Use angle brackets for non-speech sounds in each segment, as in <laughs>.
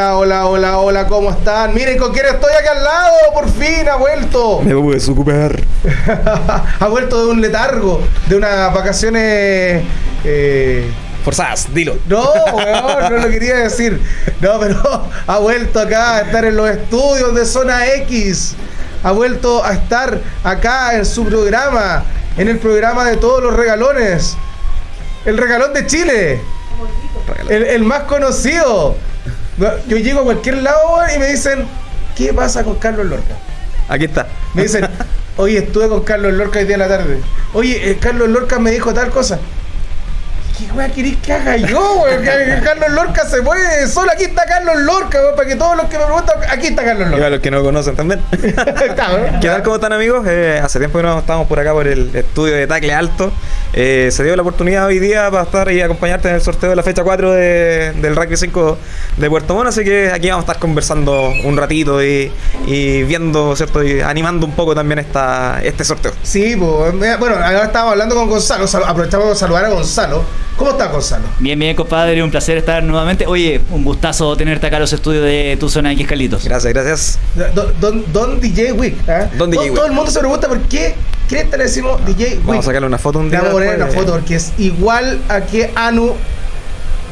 Hola, hola, hola, hola. ¿cómo están? Miren con quién estoy aquí al lado. Por fin ha vuelto. <laughs> Me voy a desocupar. ha vuelto de un letargo, de unas vacaciones. Eh, Forzadas, dilo. No, weón, no lo quería decir. No, pero ha vuelto acá a estar en los estudios de Zona X. Ha vuelto a estar acá en su programa, en el programa de todos los regalones. El regalón de Chile. El, el más conocido. Yo llego a cualquier lado y me dicen, ¿qué pasa con Carlos Lorca? Aquí está. Me dicen, <laughs> oye, estuve con Carlos Lorca hoy día en la tarde. Oye, eh, Carlos Lorca me dijo tal cosa. ¿Qué weá querés que haga yo, weón? <laughs> Carlos Lorca se mueve solo. Aquí está Carlos Lorca, weón, para que todos los que me preguntan, aquí está Carlos Y Lorca. a los que no conocen también. <laughs> ¿Qué tal? ¿Cómo están amigos? Eh, hace tiempo que no estamos por acá por el estudio de Tacle Alto. Eh, se dio la oportunidad hoy día para estar y acompañarte en el sorteo de la fecha 4 de- del Rugby 5 de Puerto Montt. Así que aquí vamos a estar conversando un ratito y, y viendo, ¿cierto? Y animando un poco también esta, este sorteo. Sí, pues, mira, bueno, ahora estábamos hablando con Gonzalo. aprovechamos de saludar a Gonzalo. ¿Cómo está Gonzalo? Bien, bien, compadre, un placer estar nuevamente. Oye, un gustazo tenerte acá en los estudios de tu zona X, Carlitos. Gracias, gracias. Don, don, don DJ Wick. ¿eh? Don DJ Wick. todo el mundo se pregunta por qué cresta le decimos DJ Wick. Vamos a sacarle una foto un Le día. vamos a poner una foto porque es igual a que Anu.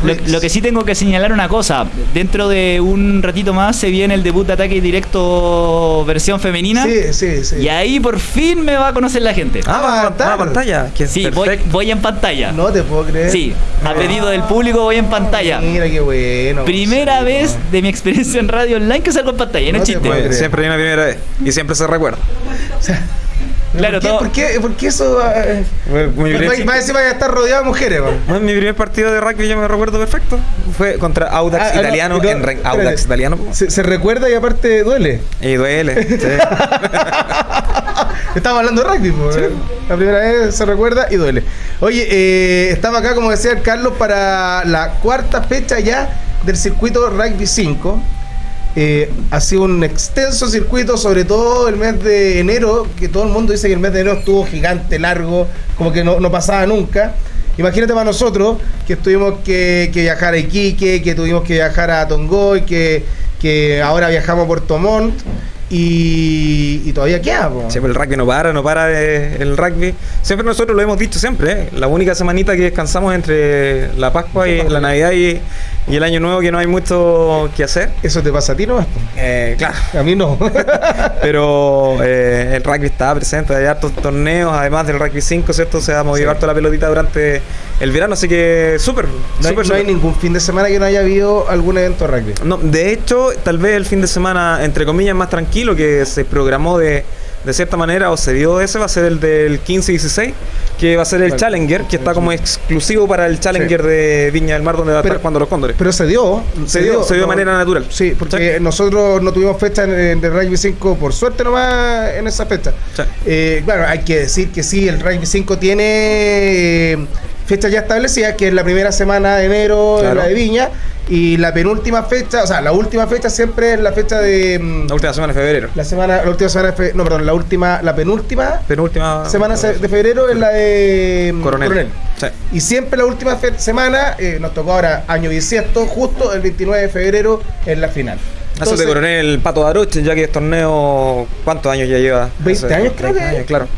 Lo, Rix. lo que sí tengo que señalar una cosa, dentro de un ratito más se viene el debut de ataque directo versión femenina Sí, sí, sí. y ahí por fin me va a conocer la gente. Ah, va, va, Avatar. va a pantalla. Que sí, voy, voy en pantalla. No te puedo creer. Sí, a pedido del público voy en pantalla. Mira qué bueno. Primera vez de mi experiencia en radio online que salgo en pantalla, no No es te chiste. siempre hay una primera vez. Y siempre se recuerda. <laughs> Claro, ¿por qué, todo- ¿por, qué, por qué eso? eh, Mi Más encima estar rodeado de mujeres, mi primer partido de rugby yo me recuerdo perfecto. Fue contra Audax Ah, ah, no, Italiano no, en espérate. Audax Italiano. Se, se recuerda y aparte duele. Y duele. sí. <laughs> Estamos hablando de rugby, po, eh. La primera vez se recuerda y duele. Oye, eh, estamos acá, como decía el Carlos, para la cuarta fecha ya del circuito Rugby 5. Eh, ha sido un extenso circuito, sobre todo el mes de enero, que todo el mundo dice que el mes de enero estuvo gigante, largo, como que no, no pasaba nunca. Imagínate para nosotros que tuvimos que, que viajar a Iquique, que tuvimos que viajar a Tongoy, que, que ahora viajamos a Puerto Montt y, y todavía queda. po. Siempre el rugby no para, no para de- el rugby. Siempre nosotros lo hemos dicho siempre, ¿eh? la única semanita que descansamos entre la Pascua y la Navidad y, y el Año Nuevo que no hay mucho que hacer. Eso te pasa a ti, ¿no? Eh, claro, A mí no. <laughs> pero eh, el rugby está presente, hay hartos torneos, además del rugby 5, ¿cierto? Se ha movido Sí. harto la pelotita durante el verano, así que súper, No hay, súper, no hay ningún fin de semana que no haya habido algún evento de rugby. No, de hecho, tal vez el fin de semana, entre comillas, más tranquilo que se programó de, de cierta manera o se dio ese va a ser el del 15 y 16, que va a ser el Challenger, que está como exclusivo para el Challenger Sí. de Viña del Mar, donde va a estar jugando los Cóndores. Pero se dio. se, dio, se dio de manera natural. Sí, porque nosotros no tuvimos fecha en, en el Rugby 5 por suerte nomás en esa fecha. Sí. Eh, claro, hay que decir que sí, el Rugby 5 tiene fecha ya establecida, que es la primera semana de enero, Claro. la de Viña, y la penúltima fecha, o sea, la última fecha siempre es la fecha de... mm, La última semana de febrero. La semana, la última semana de fe- no, perdón, la última, la penúltima Penúltima semana se- de febrero es la de mm, Coronel. Sí. Y siempre la última semana, eh, nos tocó ahora año bisiesto, justo el 29 de febrero en la final. Eso de Coronel Pato Daroche, ya que es torneo, ¿cuántos años ya lleva? 20 Hace años creo 20 que. años, claro.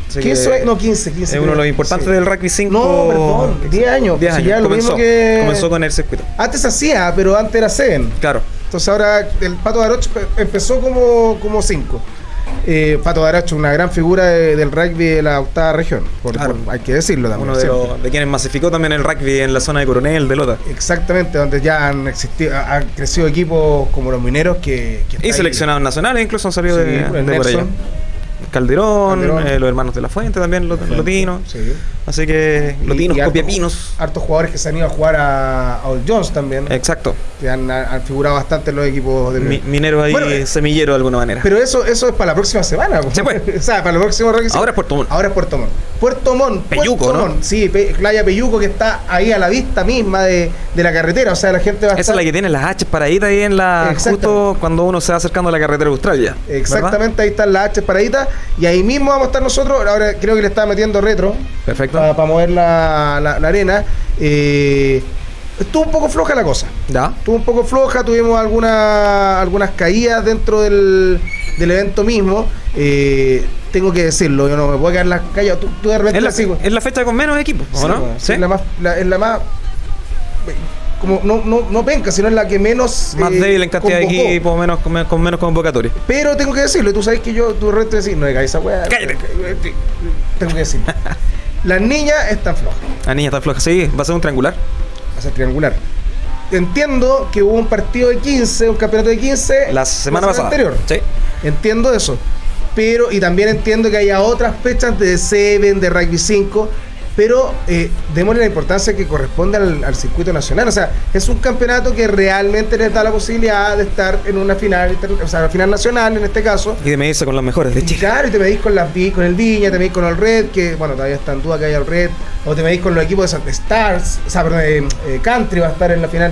No, 15, 15. Es uno de los importantes Sí. del rugby 5. No, perdón, 10 años. 10 Si años. ya lo comenzó, mismo que- comenzó con el circuito. Antes hacía, pero antes era Seven. Claro. Entonces ahora el Pato Daroche empezó como 5. Eh, Pato Daroche, una gran figura de- del rugby de la octava región. Por- Claro. por- hay que decirlo también. Uno de, los, de quienes masificó también el rugby en la zona de Coronel, de Lota. Exactamente, donde ya han existido, ha- han crecido equipos como los mineros que, que Y ahí. seleccionados nacionales incluso han salido Sí, de, de por allá. Calderón, Calderón. eh, los hermanos de la Fuente también, los Lotinos. Sí. Así que Lotinos, Y- y hartos- Copiapinos. Hartos jugadores que se han ido a jugar a, a All Jones también, Exacto. que han, han figurado bastante en los equipos de Mi- minero ahí, Bueno, eh, semillero de alguna manera. Pero eso, eso es para la próxima semana. Sí, pues. <laughs> o sea, para el próximo. Ahora es Puerto Montt. Ahora es Puerto Montt. Puerto Montt. Peyuco, Puerto ¿no? Montt, Sí, Pe- playa Peyuco que está ahí a la vista misma de, de la carretera. O sea, la gente va a Esa estar... es la que tiene las H paraditas ahí en la. Justo cuando uno se va acercando a la carretera austral ya. ¿verdad? Exactamente, ahí están las H paraditas. Y ahí mismo vamos a estar nosotros. Ahora creo que le está metiendo retro. Perfecto. para mover la, la- la arena. Eh, estuvo un poco floja la cosa. ¿Ya? Estuvo un poco floja, tuvimos alguna, algunas caídas dentro del, del evento mismo. Eh, tengo que decirlo, yo no me puedo quedar la callado. Tú, tú de repente Es la, así, es la fecha con menos equipos, ¿o Sí, no? ¿Sí? Es la más, la- es la más como no, no, no penca, sino es la que menos Más eh, débil en cantidad convocó. de equipos, menos, con, con menos convocatoria. Pero tengo que decirlo, y tú sabes que yo, tú de repente decís, no esa weá. Cállate. Tengo que decirlo. <laughs> Las niñas están flojas, La niña está floja. Sí, va a ser un triangular. va a ser triangular. Entiendo que hubo un partido de 15, un campeonato de 15 La semana pasada. anterior. Sí. Entiendo eso. Pero, y también entiendo que haya otras fechas de Seven, de Rugby 5, pero eh, démosle la importancia que corresponde al, al circuito nacional. O sea, es un campeonato que realmente les da la posibilidad de estar en una final, o sea, una final nacional en este caso. Y de medirse con los mejores de Chile. claro, y te medís con, las, con el Viña, te medís con el Red, que bueno, todavía está en duda que haya el Red, o te medís con los equipos de Santa Stars, o sea, perdón, eh, eh, Country va a estar en la final.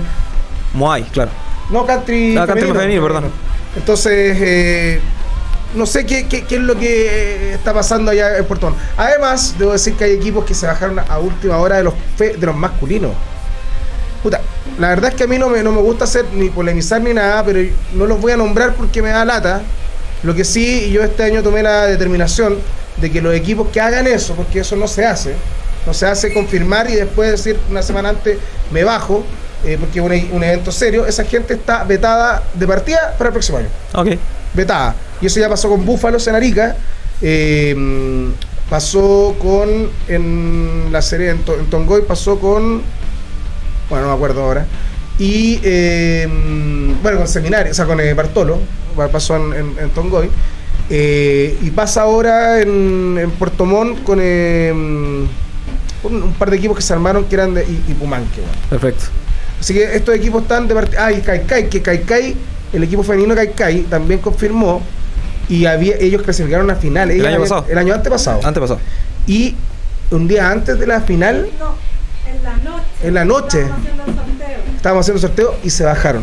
Moai, claro. No, country. Ah, country femenino, perdón. Entonces, eh, no sé qué, qué- qué es lo que está pasando allá en Puerto Montt. Además, debo decir que hay equipos que se bajaron a última hora de los, fe- de los masculinos. Puta, la verdad es que a mí no me, no me gusta hacer ni polemizar ni nada, pero no los voy a nombrar porque me da lata. Lo que sí, yo este año tomé la determinación de que los equipos que hagan eso, porque eso no se hace, no se hace confirmar y después decir una semana antes me bajo, eh, porque es un, un evento serio, esa gente está vetada de partida para el próximo año Ok. vetada. Y eso ya pasó con Búfalos en Arica. eh, pasó con. En la serie en, To- en Tongoy pasó con. Bueno, no me acuerdo ahora. Y. eh, bueno, con Seminario, o sea, con eh, Bartolo. pa- Pasó en, en- en Tongoy. Eh, y pasa ahora en, Puerto Montt con. un, un par de equipos que se armaron que eran de I- Ipumanque. bueno. Perfecto. Así que estos equipos están de partida. Ah, y Kaikai, que Kaikai, el equipo femenino Kaikai también confirmó y había, ellos clasificaron a final. Ellas año habían- pasado? El año antepasado. Antepasado. Y un día antes de la final, No, en la noche. En la noche. Estamos haciendo el sorteo. estábamos haciendo sorteo y se bajaron.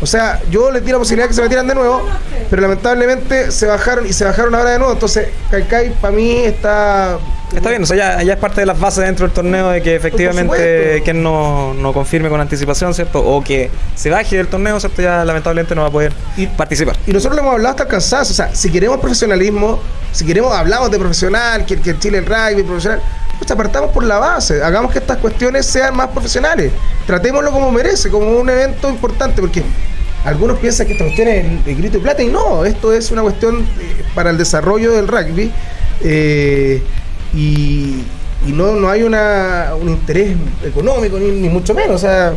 O sea, yo les di la posibilidad de que se metieran de nuevo, pero lamentablemente se bajaron y se bajaron ahora de nuevo. Entonces, Kaikai para mí está. Está bien, o sea, ya, ya es parte de las bases dentro del torneo de que efectivamente quien no, no confirme con anticipación, ¿cierto? O que se baje del torneo, ¿cierto? Ya lamentablemente no va a poder Y- participar. Y nosotros lo hemos hablado hasta el cansancio. O sea, si queremos profesionalismo, si queremos, hablamos de profesional, que, que Chile el rugby profesional, pues partamos por la base. Hagamos que estas cuestiones sean más profesionales. Tratémoslo como merece, como un evento importante, porque algunos piensan que esta cuestión es el, el grito de plata y no, esto es una cuestión eh, para el desarrollo del rugby. eh, y, y no, no hay una, un interés económico, ni, ni mucho menos. O sea,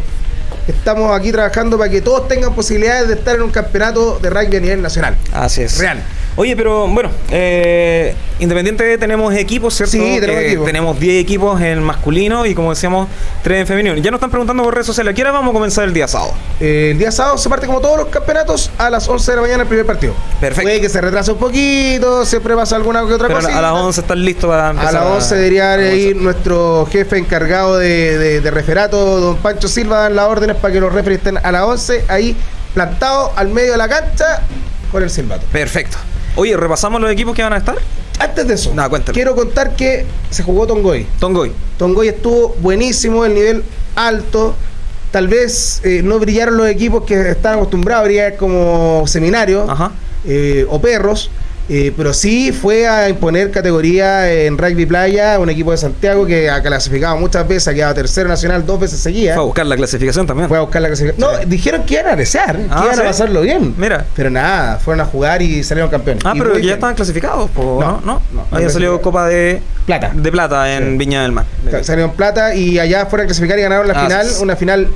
estamos aquí trabajando para que todos tengan posibilidades de estar en un campeonato de rugby a nivel nacional. Así es. Real. Oye, pero bueno, eh, Independiente tenemos equipos, ¿cierto? Sí, tenemos Eh, equipos. tenemos 10 equipos en masculino y como decíamos, 3 en femenino. Ya nos están preguntando por redes sociales, ¿a qué hora vamos a comenzar el día sábado? Eh, el día sábado se parte como todos los campeonatos a las 11 de la mañana el primer partido. Perfecto. Puede que se retrase un poquito, siempre pasa alguna que otra cosa. a las 11 están listos para A empezar las 11 debería ir nuestro jefe encargado de, de- de referato, don Pancho Silva, dar las órdenes para que los referees estén a las 11 ahí plantados al medio de la cancha con el silbato. Perfecto. Oye, ¿repasamos los equipos que van a estar? Antes de eso, quiero contar que se jugó Tongoy. Tongoy. Tongoy estuvo buenísimo, el nivel alto. Tal vez eh, no brillaron los equipos que están acostumbrados a brillar como seminarios Ajá. eh, o perros, eh, pero sí fue a imponer categoría en rugby playa, un equipo de Santiago que ha clasificado muchas veces, ha quedado tercero nacional dos veces seguidas. Fue a buscar la clasificación también. Fue a buscar la clasificación. No, dijeron que iban a desear, que Ah, iban ¿sí? a pasarlo bien. Mira. Pero nada, fueron a jugar y salieron campeones. Ah, Y pero ya bien. estaban clasificados, po, No, ¿no? ¿No? no, Había salido. Copa de Plata. de plata en Sí. Viña del Mar. Salieron plata y allá fueron a clasificar y ganaron la Ah, final. Una final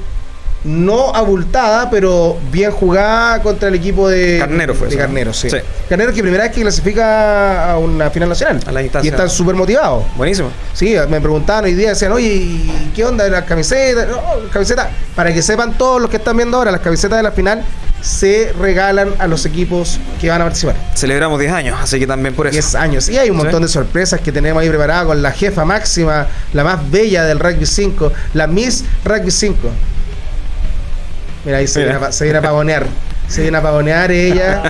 no abultada, pero bien jugada contra el equipo de Carnero fue De. Carnero, sí. Sí. Carnero que primera vez que clasifica a una final nacional. A la instancia. Y están súper motivados. Buenísimo. Sí, me preguntaban hoy día, decían, oye, ¿y ¿qué onda las camisetas? No, las camisetas, para que sepan todos los que están viendo ahora, las camisetas de la final se regalan a los equipos que van a participar. Celebramos 10 años, así que también por eso. 10 años. Y hay un Sí. montón de sorpresas que tenemos ahí preparadas con la jefa máxima, la más bella del Rugby 5, la Miss Rugby 5. Mira, ahí se Mira. viene, a, pa- se viene a pavonear. Se viene a pavonear ella.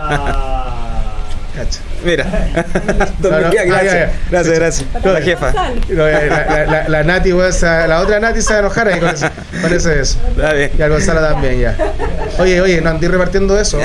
Cacha. Mira. No, <laughs> no, Gracias, ah, gracias, gracias. La jefa. La, la, la, la Nati, otra Nati se va a enojar ahí con eso. Con eso es eso. Está bien. Y al Gonzalo también, ya. Oye, oye, no andí repartiendo eso.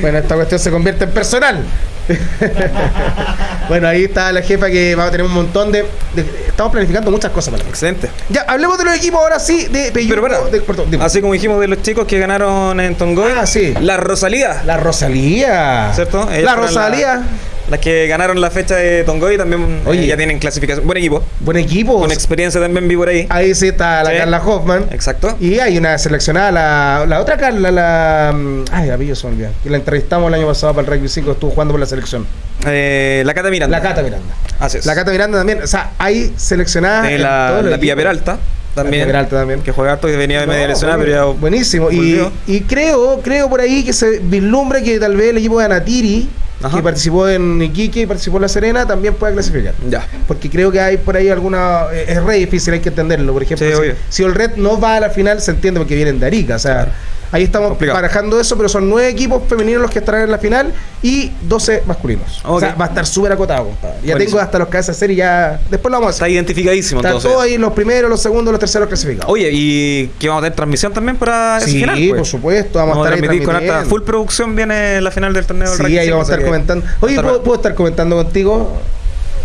Bueno, esta cuestión se convierte en personal. <laughs> bueno, ahí está la jefa que va a tener un montón de. de- estamos planificando muchas cosas para Excelente. Ya, hablemos de los equipos ahora sí de Peyuco. Pero bueno, de dime. así como dijimos de los chicos que ganaron en Tongoy, Ah, sí. la Rosalía, La Rosalía. ¿cierto? La Rosalía. Las que ganaron la fecha de Tongoy también Oye. eh, ya tienen clasificación. Buen equipo. Buen equipo. Con experiencia también vi por ahí. Ahí sí está la Sí. Carla Hoffman. Exacto. Y hay una seleccionada, la, la otra Carla, la. mm, Ay, apellido se me olvidó. Que la entrevistamos el año pasado para el Rugby 5, estuvo jugando por la selección. Eh, la Cata Miranda. La Cata Miranda. Así es. La Cata Miranda también. O sea, hay seleccionadas. Eh, en la, la Pía. Peralta también. Peralta también. Que juega harto y venía de media bueno, pero ya buenísimo. Y, y creo, creo por ahí que se vislumbra que tal vez el equipo de Anatiri, Ajá. que participó en Iquique y participó en La Serena, también pueda clasificar. Ya. Porque creo que hay por ahí alguna. eh, Es re difícil, hay que entenderlo. Por ejemplo, Sí, si, si el Red no va a la final, se entiende porque vienen de Arica. O sea, Claro. ahí estamos Complicado. barajando eso, pero son nueve equipos femeninos los que estarán en la final y 12 masculinos. O Ok. sea, va a estar súper acotado, compadre. Ya Buenísimo. tengo hasta los cabezas de serie ya. Después lo vamos a Está hacer. identificadísimo Están entonces. todos ahí los primeros, los segundos, los terceros clasificados. Oye, ¿y que vamos a tener transmisión también para ese sí, final? pues? por supuesto, vamos, Vamos a a estar ahí con transmitiendo. full producción. Viene la final del torneo del Sí, ahí vamos a estar 5, así que comentando. Oye, ¿puedo, puedo estar comentando contigo?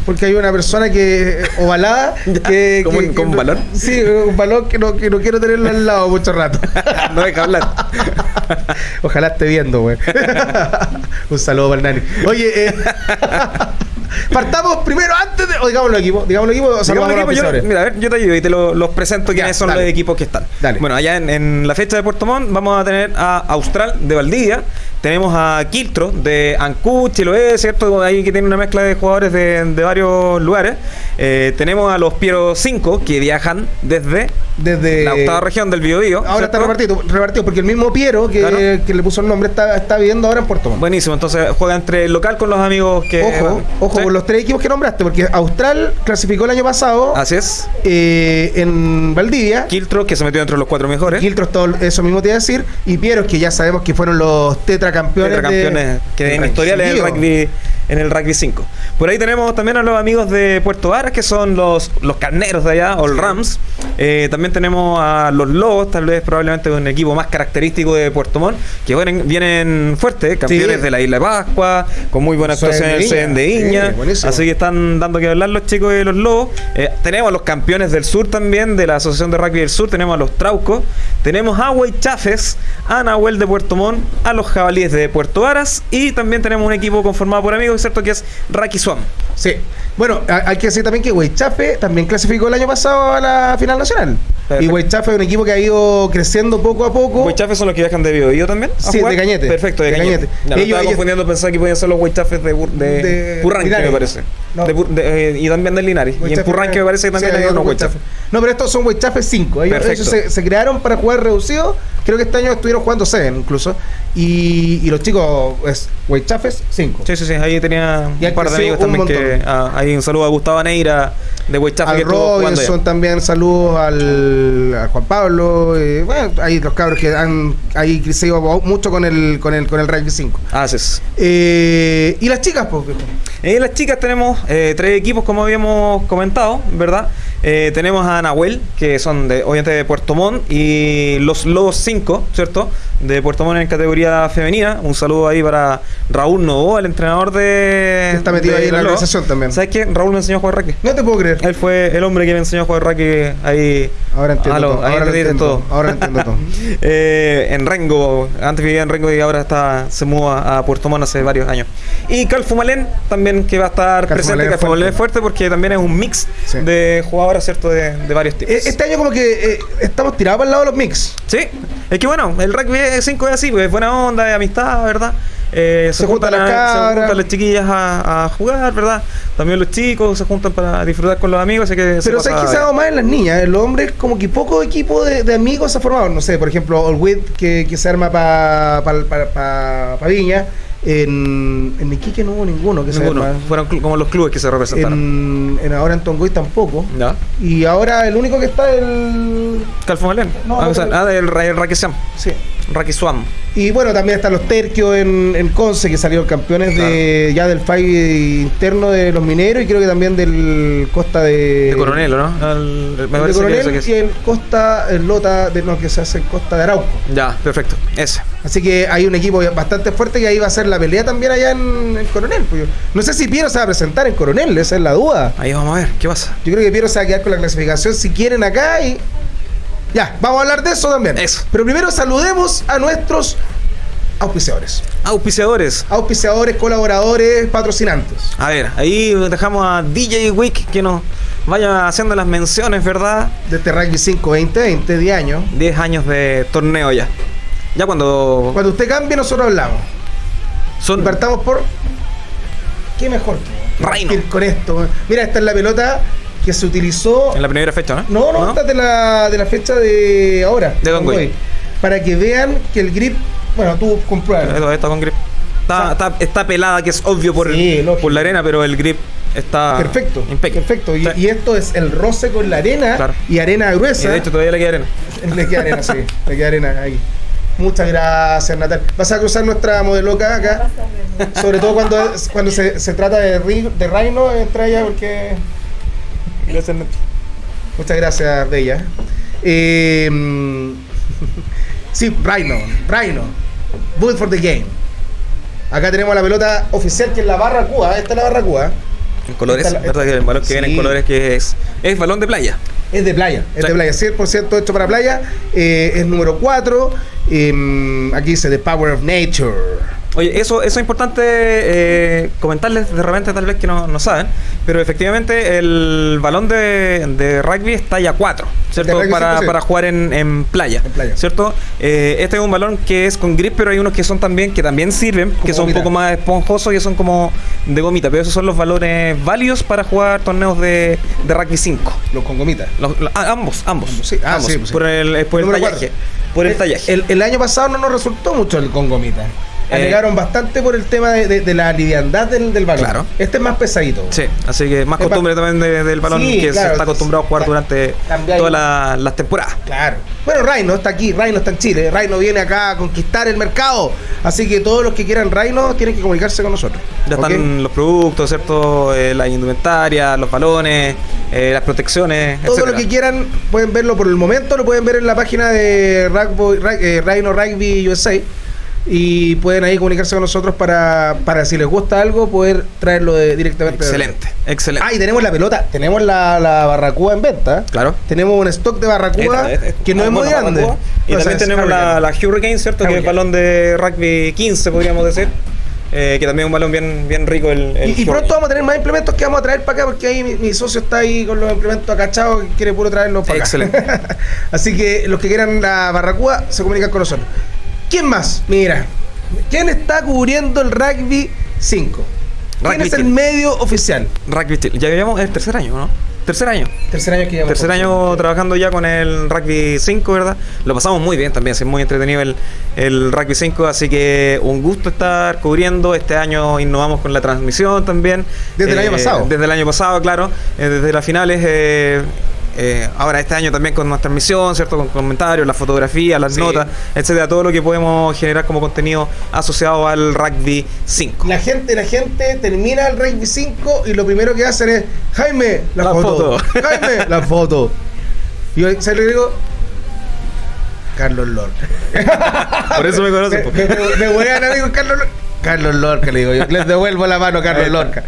Porque hay una persona que <laughs> ovalada que, ¿Como que- un- balón? Sí, un balón que no, que no quiero tenerlo al lado mucho rato. <laughs> no deja hablar. Ojalá esté viendo, güey. <laughs> un saludo para el Nani. Oye, eh, partamos primero antes de. O digámoslo equipo, digámoslo equipo, o Digamos saludamos el a los equipo, yo, mira, a ver, yo te ayudo y te lo- los presento Ya, quiénes son dale. los equipos que están. Dale. Bueno, allá en, en la fecha de Puerto Montt vamos a tener a Austral de Valdivia, tenemos a Quiltro de Ancú, Chiloé, ¿cierto? Ahí que tiene una mezcla de jugadores de, de varios lugares. Eh, tenemos a los Piero 5 que viajan desde Desde. la octava región del Biobío. Ahora está repartido, repartido, porque el mismo Piero que, Claro. que le puso el nombre está, está viviendo ahora en Puerto Montt. Buenísimo, entonces juega entre el local con los amigos que. Ojo, van. ojo Con los tres equipos que nombraste, porque Austral clasificó el año pasado Así es. eh, en Valdivia. Kiltro, que se metió entre los cuatro mejores. Quiltros, todo eso mismo te iba a decir. Y Pieros, que ya sabemos que fueron los tetracampeones. campeones que en en el rugby en el rugby 5. Por ahí tenemos también a los amigos de Puerto Varas, que son los, los carneros de allá, o el Rams. Eh, también tenemos a los Lobos, tal vez probablemente un equipo más característico de Puerto Montt, que vienen, vienen fuertes, campeones Sí. de la Isla de Pascua, con muy buena actuación en el Soen de Iña. Buenísimo. así que están dando que hablar los chicos de los Lobos. Eh, tenemos a los campeones del sur también, de la Asociación de Rugby del Sur, tenemos a los Traucos, tenemos a Chafes, a Nahuel de Puerto Montt, a los Jabalíes de Puerto Varas y también tenemos un equipo conformado por amigos, ¿cierto? Que es Raki Swam. Sí. Bueno, hay que decir también que Huaychafe también clasificó el año pasado a la final nacional. Perfecto. Y Huaychafe es un equipo que ha ido creciendo poco a poco. ¿Huaychafes son los que viajan de Biobío también? Sí, jugar? de Cañete. Perfecto, de, De Cañete. Cañete. Ya, lo Ellos- estaba ellos- confundiendo, pensaba que podían ser los Huaychafes de, de, De Purranque, Linares. me parece. No. De de- eh, y también del Linares. y en Purranque me parece que también sí, hay unos. Huaychafes. No, pero estos son Huaychafe 5. Ellos, ellos se, se crearon para jugar reducido. Creo que este año estuvieron jugando 7 incluso. Y, y los chicos es Huaychafes 5. Sí, sí, sí. Ahí tenía Y un par de amigos también que. ah, ahí un saludo a Gustavo Neira de que al. Robinson también saludos al, al Juan Pablo eh, bueno ahí los cabros que han ahí crecido mucho con el con el con el rugby 5 Ah, sí, eh, y las chicas pues? En las chicas tenemos eh, tres equipos, como habíamos comentado, ¿verdad? Eh, tenemos a Nahuel, que son de, obviamente de Puerto Montt, y los Lobos 5, ¿cierto? De Puerto Montt en categoría femenina. Un saludo ahí para Raúl Novoa, el entrenador de. Que está metido de ahí en la organización también. ¿Sabes qué? Raúl me enseñó a jugar rugby. no te puedo creer Él fue el hombre que me enseñó a jugar rugby ahí. ahora entiendo Aló, todo ahí ahora entiendo todo. ahora entiendo todo <laughs> Eh, en Rengo, antes vivía en Rengo y ahora está, se muda a Puerto Montt hace varios años. Y Calfumalén también que va a estar Calfumalén presente, es Calfumalén es fuerte. porque también es un mix Sí. de jugadoras, ¿cierto? De, de varios tipos. Eh, este año como que eh, estamos tirados para el lado de los mix Sí, es que bueno, el rugby 5 es así, pues es buena onda, es amistad, ¿verdad? Eh, Se juntan las se cabras. juntan las chiquillas a, a jugar, ¿verdad? También los chicos se juntan para disfrutar con los amigos, así que se pero pasa sabes que se ha dado más en las niñas en los hombres como que poco equipo de, de amigos se ha formado no sé por ejemplo Olwit que, que se arma para pa, pa, pa- pa Viña en, en Iquique no hubo ninguno que Ninguno, se fueron como los clubes que se representaron. en, en ahora en Tongoy tampoco. ¿Ya? Y ahora el único que está es el. Calfumalén. No, ah, no, o sea, ah, del. Sí. Rugby Swam. Y bueno, también están los terquios en, en Conce, que salieron campeones de ya del FAI interno de los mineros y creo que también del Costa de. De Coronel, ¿o ¿no? El- me el de Coronel que es. y el Costa, el Lota, de no, que se hace en Costa de Arauco. Ya, perfecto. Ese. Así que hay un equipo bastante fuerte que ahí va a ser la pelea también allá en, en Coronel. pues yo- No sé si Piero se va a presentar en Coronel, esa es la duda. Ahí vamos a ver, ¿qué pasa? Yo creo que Piero se va a quedar con la clasificación si quieren acá y. Ya, vamos a hablar de eso también. Eso. Pero primero saludemos a nuestros auspiciadores. Auspiciadores. Auspiciadores, colaboradores, patrocinantes. A ver, ahí dejamos a DJ Wick que nos vaya haciendo las menciones, ¿verdad? De este Rugby 5 2020, 10 años. 10 años de torneo ya. Ya cuando Cuando usted cambie, nosotros hablamos. Y son partamos por. ¿Qué mejor? Reino. Con esto. Mira, esta es la pelota que se utilizó. en la primera fecha, ¿no? No, no, esta es de la, de la fecha de ahora. De Don. Para que vean que el grip. Bueno, tú compruebas. Esto está con grip. Está, está, está pelada, que es obvio por, Sí, por la arena, pero el grip está Perfecto, impecable. perfecto. Y, Sí. y esto es el roce con la arena Claro. y arena Y gruesa. de hecho todavía le queda arena. <laughs> Le queda arena, sí. Le queda arena ahí. Muchas gracias, Natal. Vas a cruzar nuestra modeloca acá. Sobre todo cuando, cuando se, se trata de, de Reino, entra ella porque. Muchas gracias, Bella. Eh, <laughs> sí, Reino, Reino. Build for the game. Acá tenemos la pelota oficial que es la barra Cuba. Esta es la barra Cuba. En colores, la- ¿verdad? Que el balón que viene Sí. en colores que es, es balón de playa. Es de playa, es Sí. de playa, 100% hecho para playa. eh, es número 4. aquí dice The Power of Nature. Oye, eso, eso es importante eh, comentarles de repente, tal vez que no, no saben, pero efectivamente el balón de, de rugby está ya 4, ¿cierto? Para, 100%. para jugar en, en playa, En playa. ¿cierto? Eh, este es un balón que es con grip, pero hay unos que son también, que también sirven, que son gomita. un poco más esponjosos, que son como de gomita, pero esos son los balones válidos para jugar torneos de, de rugby 5. Los con gomitas. Los- los- ah, ambos, ambos. Sí, ah, ambos, sí, pues sí. Por el, eh, por el tallaje. Por el tallaje. El, el año pasado no nos resultó mucho el con gomita. Eh, Alegaron bastante por el tema de, de- de la liviandad del, del balón. Claro. Este es más pesadito. Sí, así que más costumbre también de- del balón Sí, que se está acostumbrado a jugar durante todas la- las temporadas. Claro. Bueno, Reino está aquí, Reino está en Chile. Reino viene acá a conquistar el mercado. Así que todos los que quieran Reino tienen que comunicarse con nosotros. Ya están los productos, ¿cierto? Eh, la indumentaria, los balones, eh, las protecciones, Todo etcétera. lo que quieran pueden verlo por el momento, lo pueden ver en la página de Rugby, eh, Rhino Rugby USA y pueden ahí comunicarse con nosotros para, para si les gusta algo poder traerlo de- directamente. Excelente, excelente. Ah, y tenemos la pelota, tenemos la, la barracuda en venta. Claro. Tenemos un stock de barracuda Esta- esta- que no es muy grande. Y sea, también tenemos la, Hurricane. la Hurricane, ¿cierto? Que es el balón de rugby 15, podríamos decir. Eh, que también es un balón bien, bien rico. El, el Y, pronto vamos a tener más implementos que vamos a traer para acá porque ahí mi, mi socio está ahí con los implementos acachados que quiere puro traerlos para acá. Excelente. <laughs> Así que los que quieran la barracuda se comunican con nosotros. ¿Quién más? Mira, ¿quién está cubriendo el rugby 5? ¿Quién Rugby es el Chile. medio oficial? Rugby Chile. Ya llevamos el tercer año, ¿no? Tercer año. Tercer año que llevamos. Tercer año trabajando ya con el Rugby 5, ¿verdad? Lo pasamos muy bien también, es muy entretenido el, el Rugby 5, así que un gusto estar cubriendo. Este año innovamos con la transmisión también. Desde el año pasado. Desde el año pasado, claro. eh, desde las finales. eh, eh, ahora este año también con nuestra transmisión, ¿cierto? Con comentarios, las fotografías, las Sí. notas, etcétera, todo lo que podemos generar como contenido asociado al Rugby 5. La gente, la gente termina el rugby 5 y lo primero que hacen es Jaime, la, La foto. foto. <laughs> Jaime, la foto. Y yo, ¿sabes lo que digo? Carlos Lorca. Por eso me conocen. Me, me, me huean, amigo, Carlos Lorca. Carlos Lorca, le digo yo. Les devuelvo la mano a Carlos. Lorca.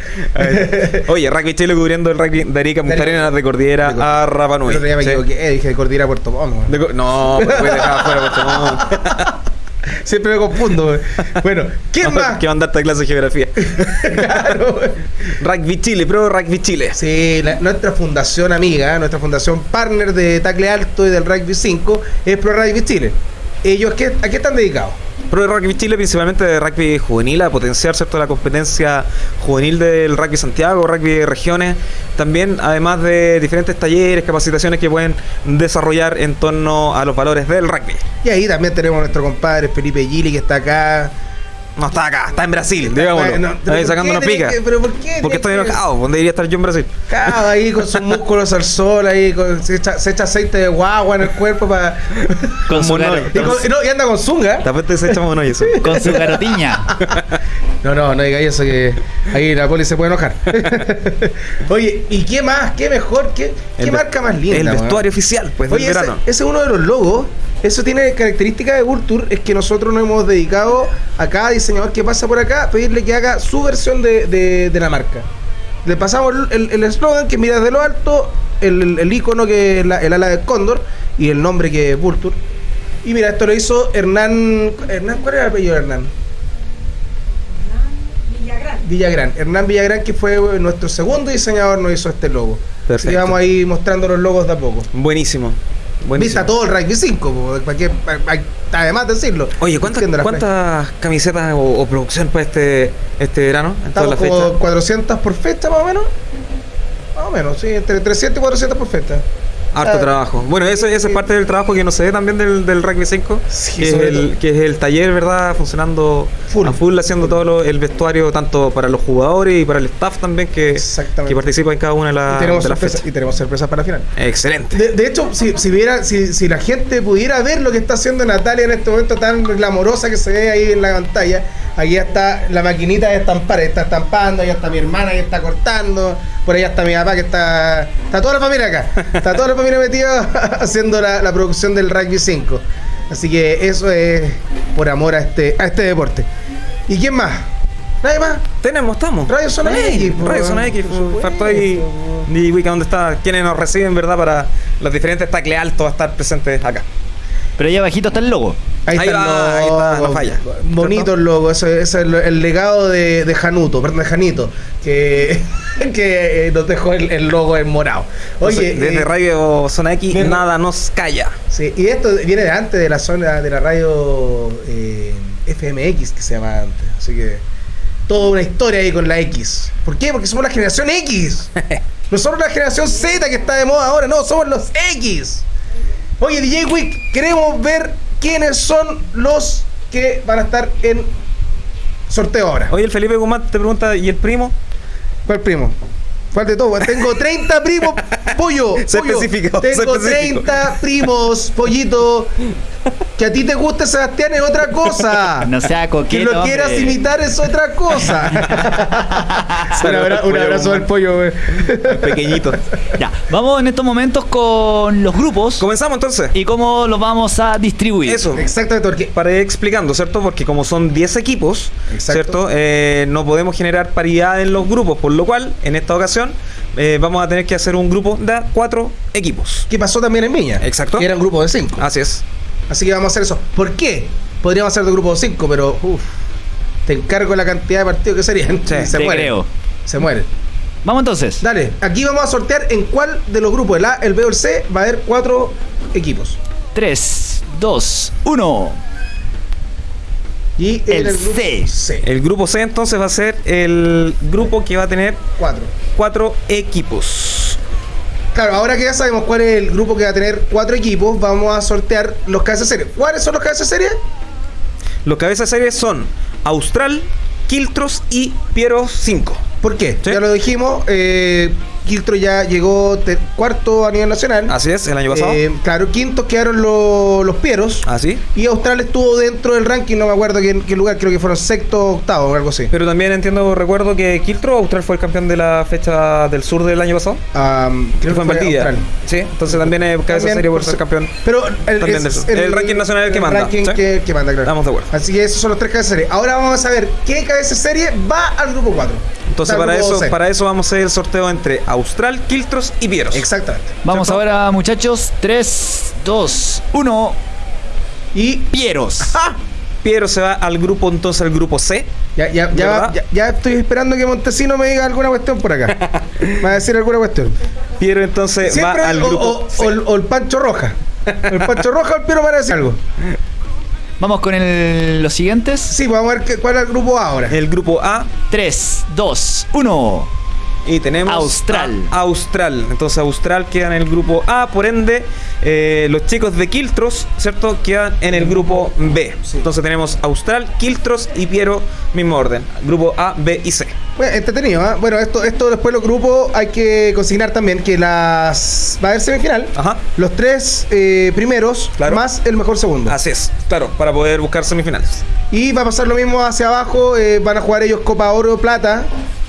Oye, Rugby Chile cubriendo el rugby de Arica, Punta De Arica. Arenas, de Cordillera De a Rapa Nui. Otro día me Sí. equivoqué, dije de Cordillera a Puerto Montt. Co- no, pues voy a dejar afuera Puerto Montt. <laughs> Siempre me confundo. Bueno, ¿quién más? Que mandarte a clase de geografía. <laughs> Claro. Rugby Chile, Pro Rugby Chile. Sí, la- nuestra fundación amiga, nuestra fundación partner de Tacle Alto y del Rugby 5 es Pro Rugby Chile. Ellos, ¿qué- ¿a qué están dedicados? Pro Rugby Chile, principalmente de rugby juvenil, a potenciar ¿cierto? la competencia juvenil del rugby Santiago, rugby regiones. También, además de diferentes talleres, capacitaciones que pueden desarrollar en torno a los valores del rugby. Y ahí también tenemos a nuestro compadre Felipe Gili que está acá. No está acá, está en Brasil, digámoslo. Bueno, Ahí ¿pero por sacándonos qué tiene pica. que- pero por qué Porque estoy enojado, ¿dónde debería estar yo en Brasil? Cabo ahí con sus músculos al sol, ahí con- se, echa, se echa aceite de guagua en el cuerpo para. Con <laughs> su, Mono- y, con- y no, y anda con zunga. Te apuesto que se echamos uno y eso. con su carotiña. <laughs> No, no, no diga eso que ahí la poli se puede enojar. <laughs> Oye, ¿y qué más? ¿Qué mejor? ¿Qué, qué marca más linda? El vestuario oficial, pues, Oye, del ese, verano. ese es uno de los logos. Eso tiene característica de Vulture, es que nosotros nos hemos dedicado a cada diseñador que pasa por acá pedirle que haga su versión de, de- de la marca. Le pasamos el- el eslogan que mira de lo alto, el, el, el icono que es la- el ala de cóndor y el nombre que es Vulture. Y mira, esto lo hizo Hernán. Hernán ¿Cuál era el apellido de Hernán? Villagrán. Hernán Villagrán, que fue eh, nuestro segundo diseñador, nos hizo este logo. Perfecto. Y vamos ahí mostrando los logos de a poco. Buenísimo. Vista Buenísimo. todo el rugby 5, po, para que- pa- pa- además decirlo. Oye, ¿cuántas, camisetas o, o producción para este, este verano? En Estamos como fecha. 400 por fecha, más o menos. Más o menos, sí, entre 300 y 400 por fecha. Harto trabajo. Bueno, eso, eso es parte del trabajo que no se ve también del, del Rugby 5. Sí, que, es el, que es el taller, ¿verdad? Funcionando Full. a full, haciendo todo lo- el vestuario tanto para los jugadores y para el staff también que, que participa en cada una de, la- y, tenemos de las fechas. y tenemos sorpresas para la final. Excelente. De, de hecho, si, si, viera, si, si la gente pudiera ver lo que está haciendo Natalia en este momento tan glamorosa que se ve ahí en la pantalla, aquí ya está la maquinita de estampar, está estampando, ahí está mi hermana que está cortando, por allá está mi papá que está. Está toda la familia acá, está toda la <laughs> familia metida <laughs> haciendo la, la producción del Rugby 5. Así que eso es por amor a este, a este deporte. ¿Y quién más? ¿Nadie más? Tenemos, estamos. Radio Zona X, po. Radio Zona X. Por supuesto. Faltó ahí. Y Wicca, ¿dónde está? Quienes nos reciben, ¿verdad? Para los diferentes tacle altos a estar presentes acá. Pero ahí abajito está el logo. Ahí, Ahí está el va, ahí está, no falla. Bonito el logo, eso es el, el legado de, de Januto, perdón, de Janito, que, <laughs> que eh, nos dejó el, el logo en morado. Oye, Entonces, desde eh, Radio Zona X, nada nos calla. sí, y esto viene de antes de la zona de la radio eh, FMX, que se llama antes. Así que toda una historia ahí con la X. ¿Por qué? Porque somos la generación X. <laughs> No somos la generación Z que está de moda ahora, no, somos los X. Oye, DJ Wick, queremos ver quiénes son los que van a estar en sorteo ahora. Oye, el Felipe Guzmán te pregunta, ¿y el primo? ¿Cuál primo? ¿Cuál de todos? Tengo 30 primos, pollo. Se pollo. especificó, se Tengo especificó. 30 primos, pollito. Que a ti te guste Sebastián es otra cosa. <laughs> No sea Que coqueto. lo quieras hombre. imitar es otra cosa. <laughs> un, un abrazo Guzmán. del pollo, güey. Pequeñito. <laughs> Ya, vamos en estos momentos con los grupos Comenzamos entonces. y cómo los vamos a distribuir. Eso. Exactamente, porque Para ir explicando, ¿cierto? Porque como son 10 equipos, Exacto. ¿cierto? Eh, no podemos generar paridad en los grupos, por lo cual, en esta ocasión, eh, vamos a tener que hacer un grupo de 4 equipos. ¿qué pasó también en Viña? Exacto. Que era un grupo de 5. Así es. Así que vamos a hacer eso. ¿Por qué? Podríamos hacer de grupo de 5, pero uf, te encargo la cantidad de partidos que serían. Sí, <laughs> se creo. Se mueren. Vamos entonces. Dale, aquí vamos a sortear en cuál de los grupos, el A, el B o el C, va a haber cuatro equipos. 3, 2, 1. Y El grupo C. C. El grupo C entonces va a ser el grupo que va a tener Cuatro. 4 equipos. Claro, ahora que ya sabemos cuál es el grupo que va a tener cuatro equipos, vamos a sortear los cabezas de serie. ¿Cuáles son los cabezas de serie? Los cabezas de serie son Austral, Quiltros y Piero 5. ¿Por qué? Sí. Ya lo dijimos, eh, Quiltro ya llegó cuarto a nivel nacional. Así es, el año pasado. Eh, claro, quintos quedaron lo- los Pieros. Así. Y Austral estuvo dentro del ranking, no me acuerdo qué, qué lugar, creo que fueron sexto o octavo o algo así. Pero también entiendo, recuerdo que Quiltro, Austral fue el campeón de la fecha del sur del año pasado. Que creo fue en Valdivia. Sí, entonces también es cabeza También serie por ser campeón. Pero el, es. El ranking nacional es el que manda, ranking ¿sí? que, que manda, claro. Estamos de acuerdo. Así que esos son los tres cabezas de serie. Ahora vamos a saber qué cabeza de serie va al grupo 4. Entonces para eso, para eso vamos a hacer el sorteo entre Austral, Quiltros y Pieros. Exactamente. Vamos ¿Cierto? ahora, muchachos. 3, 2, 1. Y Pieros. Piero se va al grupo, entonces al grupo C. Ya, ya, ya, ya, ya estoy esperando que Montesino me diga alguna cuestión por acá. me <laughs> va a decir alguna cuestión. Piero entonces Siempre va al o, grupo o- C. o el, o el Pancho Roja. El Pancho Roja o el Piero para decir algo. <laughs> Vamos con el- los siguientes. Sí, vamos a ver qué- cuál es el grupo A ahora. El grupo A, 3, 2, 1. Y tenemos Austral. a Austral. Entonces Austral queda en el grupo A, por ende, eh, los chicos de Quiltros, ¿cierto? Quedan en el grupo B. Sí. Entonces tenemos Austral, Quiltros y Piero, mismo orden. Grupo A, B y C. Bueno, entretenido, ¿ah? Bueno, esto, esto después los grupos hay que consignar también que las va a haber semifinal. Ajá. Los tres eh, primeros Claro. más el mejor segundo. Así es, claro, para poder buscar semifinales. Y va a pasar lo mismo hacia abajo, eh, van a jugar ellos Copa Oro Plata.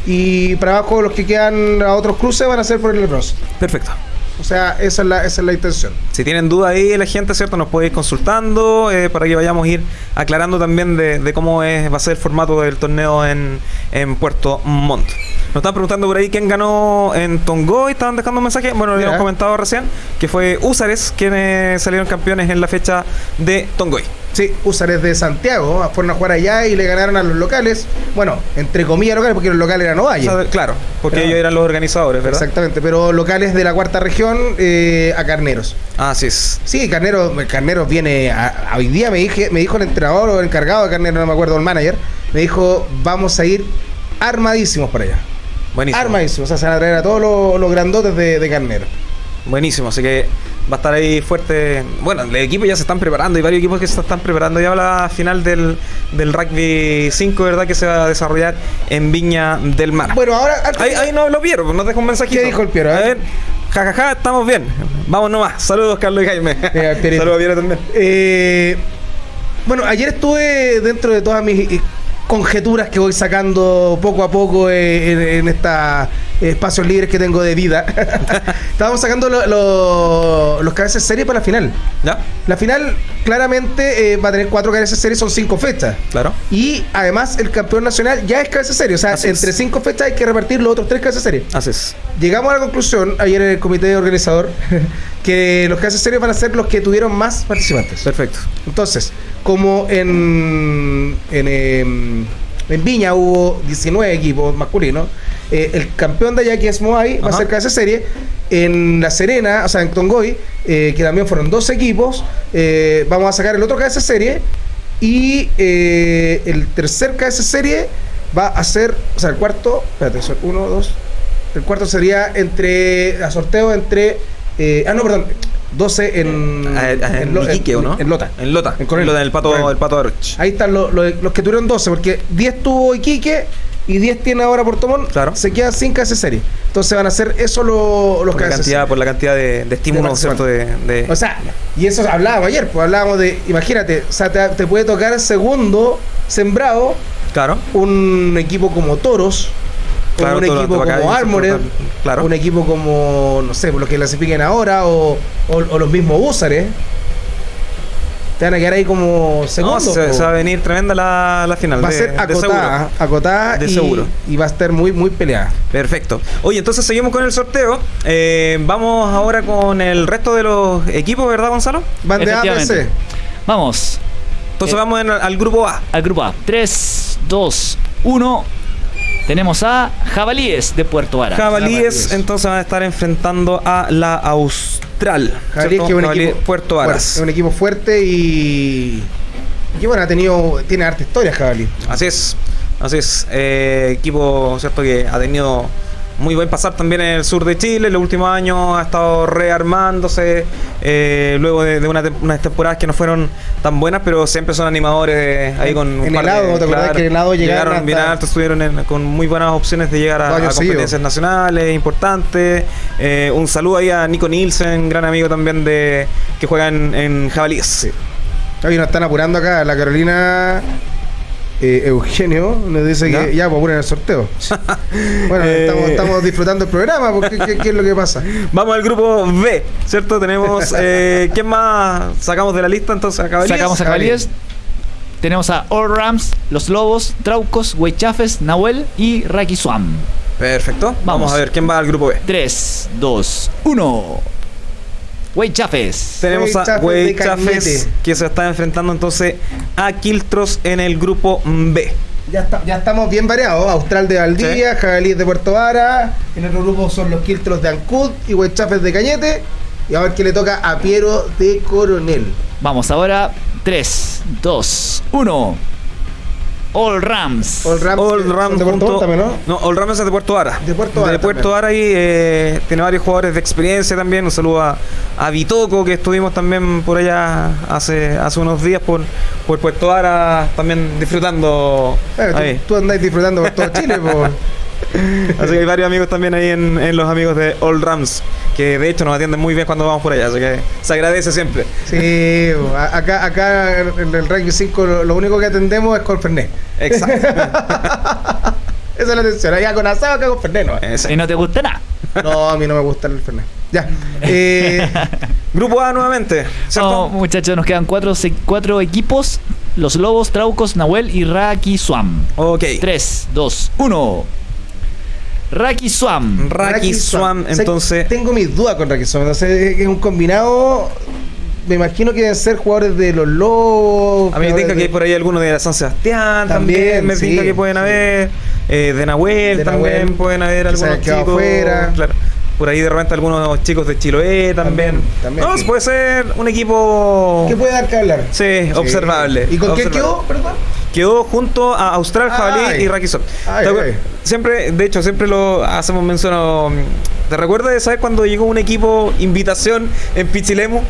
Y para abajo los que quedan a otros cruces van a ser por el bronce. Perfecto. O sea, esa es la, esa es la intención. Si tienen duda ahí la gente, ¿cierto? Nos puede ir consultando eh, para que vayamos a ir aclarando también de, de cómo es, va a ser el formato del torneo en, en Puerto Montt. Nos están preguntando por ahí quién ganó en Tongoy, estaban dejando un mensaje, bueno, lo habíamos comentado recién, que fue Usares quienes salieron campeones en la fecha de Tongoy. Sí, Usares de Santiago fueron a jugar allá y le ganaron a los locales. Bueno, entre comillas locales, porque los locales eran O Ovalle. sea, claro, porque ellos eran los organizadores, ¿verdad? Exactamente, pero locales de la cuarta región eh, a Carneros. Así es. Sí, Carneros, Carneros viene. A, a hoy día me, dije, me dijo el entrenador o el encargado de Carneros, no me acuerdo, el manager. Me dijo, vamos a ir armadísimos para allá. Buenísimo. Armadísimos. O sea, se van a traer a todos los, los grandotes de, de Carneros. Buenísimo, así que va a estar ahí fuerte. Bueno, el equipo ya se están preparando, hay varios equipos que se están preparando ya la final del, del rugby 5, ¿verdad? Que se va a desarrollar en Viña del Mar. Bueno, ahora. Ahí, ahí no lo Piero, nos deja un mensajito. ¿Qué dijo el Piero, A eh? ver, jajaja, estamos bien. Vamos nomás. Saludos, Carlos y Jaime. Pierito. Saludos, Piero también. Eh, bueno, ayer estuve dentro de todas mis eh, conjeturas que voy sacando poco a poco eh, en, en estos espacios libres que tengo de vida. <laughs> Estábamos sacando lo- lo- los cabezas de serie para la final. ¿Ya? La final claramente eh, va a tener cuatro cabezas de serie, son cinco fechas. Claro. Y además el campeón nacional ya es cabeza serie. O sea, Así es. entre cinco fechas hay que repartir los otros tres cabezas de serie. Así es. Llegamos a la conclusión ayer en el comité organizador <laughs> que los cabezas de serie van a ser los que tuvieron más participantes. Perfecto. Entonces, como en, en, em, en Viña hubo 19 equipos masculinos, eh, el campeón de allá, que es Moai, va a Ajá. ser cabeza de serie. En La Serena, o sea, en Tongoy, eh, que también fueron dos equipos, eh, vamos a sacar el otro cabeza de serie. Y el tercer cabeza de serie va a ser, o sea, el cuarto, espérate, son uno, dos. El cuarto sería entre, a sorteo entre, ah, no, perdón, 12 en, Ah, ah, En, Lo- Iquique, ¿o no? En Lota. En Lota. En. En Lota, el pato, el pato Aroch. Ahí están los, los- los que tuvieron 12, porque 10 tuvo Iquique y 10 tiene ahora Puerto Montt. Claro. Se quedan sin KS serie. Entonces van a ser eso lo- los Por la cantidad, por la cantidad de, de estímulos, ¿cierto? De, de- O sea, y eso hablábamos ayer, pues hablábamos de, imagínate, o sea, te, te puede tocar segundo sembrado claro. un equipo como Toros, Claro, un equipo como Armored, claro. un equipo como, no sé, los que clasifiquen ahora, o, o- o los mismos Húsares. Te van a quedar ahí como No, segundos. se, po. se va a venir tremenda la, la final. Va a de- ser de acotada, seguro. acotada De y, seguro. y va a estar muy, muy peleada. Perfecto. Oye, entonces seguimos con el sorteo. Eh, vamos ahora con el resto de los equipos, ¿verdad, Gonzalo? Van de A. C. Vamos Entonces Eh. vamos en- al grupo A. al grupo A. 3, 2, 1. Tenemos a Jabalíes de Puerto Vara. Jabalíes, Jabalíes. entonces van a estar enfrentando a la Austral. Jabalíes, que es un Jabalíes, equipo Puerto fuerte, Varas. es un equipo fuerte y. Y bueno, ha tenido. Tiene harta historia, Jabalí. Así es, así es. Eh, equipo, ¿cierto? Que ha tenido muy buen pasar también en el sur de Chile. En los últimos años ha estado rearmándose. eh, luego de, de una unas temporadas que no fueron tan buenas, pero siempre son animadores ahí con. un En par el lado, ¿te acordás que en el lado llegaron bien hasta- alto, estuvieron en- con muy buenas opciones de llegar a, competencias nacionales importantes. Eh, un saludo ahí a Nico Nielsen, gran amigo también de que juega en, en Jabalíes. Hoy nos están apurando acá. La Carolina eh, Eugenio nos dice que ya, pues apuren el sorteo. <laughs> bueno, Eh. estamos, estamos disfrutando el programa, porque ¿qué, qué es lo que pasa? Vamos al grupo B, ¿cierto? Tenemos. <laughs> Eh, ¿Quién más sacamos de la lista entonces? ¿A Cabalíes? Sacamos a Jabalíes. Tenemos a All Rams, Los Lobos, Traucos, Huaychafes, Nahuel y Raki Swam. Perfecto. Vamos. Vamos. a ver quién va al grupo B. 3, 2, 1. Huaychafes. Tenemos a Huaychafes de Wey Chafes Cañete. que se está enfrentando entonces a Quiltros en el grupo B. Ya, está- ya estamos bien variados. Austral de Valdivia, Jabalíes de Puerto Vara. En otro grupo son los Quiltros de Ancud y Huechafes de Cañete. Y a ver qué le toca a Piero de Coronel. Vamos ahora. 3, 2, 1. All Rams. All Rams, All son Rams de Puerto Montt también, ¿no? No, All Rams es de Puerto Vara. De Puerto Vara De Puerto. Vara ahí eh, tiene varios jugadores de experiencia también. Un saludo a, a Bitoco, que estuvimos también por allá hace, hace unos días por, por Puerto Vara, también disfrutando. Bueno, tú, ahí. tú andás disfrutando por todo Chile, <laughs> po. Así que hay varios amigos también ahí en, en los amigos de All Rams, que de hecho nos atienden muy bien cuando vamos por allá, así que se agradece siempre. Sí, acá, acá en el rugby 5 lo, lo único que atendemos es con Fernet. Exacto. <laughs> Esa es la atención. Allá con asado, acá con Fernet, ¿no? Y no te gusta nada. No, a mí no me gusta el Fernet. Ya. Eh, <laughs> Grupo A nuevamente, ¿cierto? No, muchachos, nos quedan cuatro equipos. Los Lobos, Traucos, Nahuel y Raki Swam. Ok. 3, 2, 1. Raki Swam. Raki Swam, O sea, entonces. Tengo mis dudas con Raki Swam. Entonces, es un combinado. Me imagino que deben ser jugadores de los Lobos. A mí me tinca que de- hay por ahí algunos de San Sebastián también. También, me sí, tinca que pueden sí. haber. eh, de Nahuel De también Nahuel, pueden haber que algunos chicos. fuera. Claro. Por ahí de repente algunos chicos de Chiloé también. También, también. No, puede ser un equipo. ¿Qué puede dar que hablar? Sí, observable. ¿Y con quién observable. quedó, perdón? Quedó junto a Austral, Jabalí y ay. Siempre, de hecho, siempre lo hacemos mención. a- ¿Te recuerdas de sabes cuando llegó un equipo invitación en Pichilemu?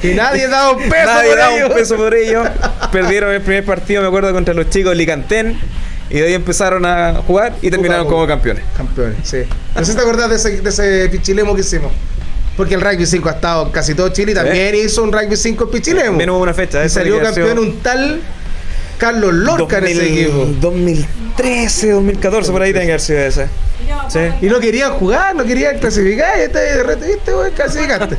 Que nadie daba un <laughs> peso Nadie por daba ellos. un peso por ellos. Perdieron el primer partido, me acuerdo, contra los chicos de Licantén. Y de ahí empezaron a jugar y terminaron como campeones. Campeones, sí. No sé si te acordás de ese, de ese pichilemo que hicimos. Porque el rugby 5 ha estado casi todo Chile y también hizo un rugby 5 en. También hubo una fecha. Y salió campeón un tal Carlos Lorca en ese 2000 equipo. 2013, 2014, por ahí tiene que haber sido ese. Sí. Y no querían jugar, no querían clasificar. Y este de repente, viste, güey, clasificaste.